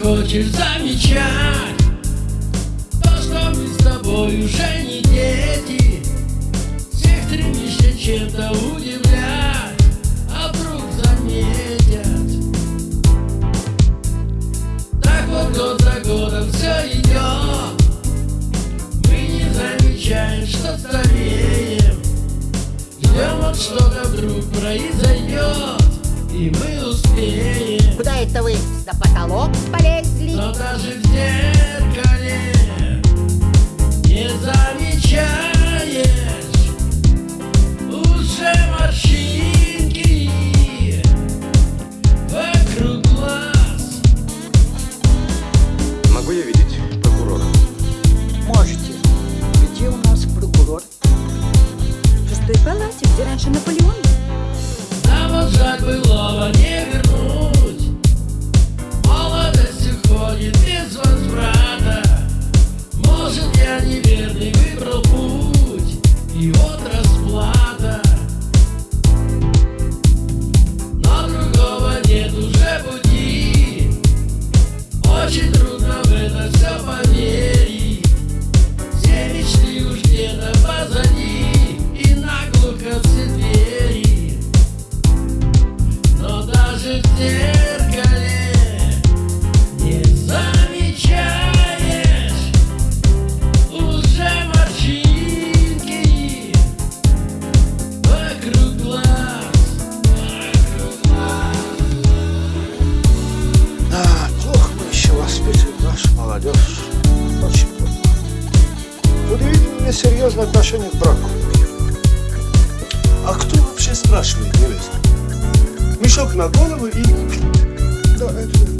хочешь замечать То, что мы с тобой уже не дети? Всех стремишься чем-то удивлять А вдруг заметят. Так вот год за годом все идет Мы не замечаем, что стареем. Ждем вот что-то вдруг произойдет И мы успеем Куда это вы? На потолок полезли? но даже в зеркале не замечаешь Удивительно серьезное отношение к браку. А кто вообще спрашивает невесту? Мешок на голову и... Да, это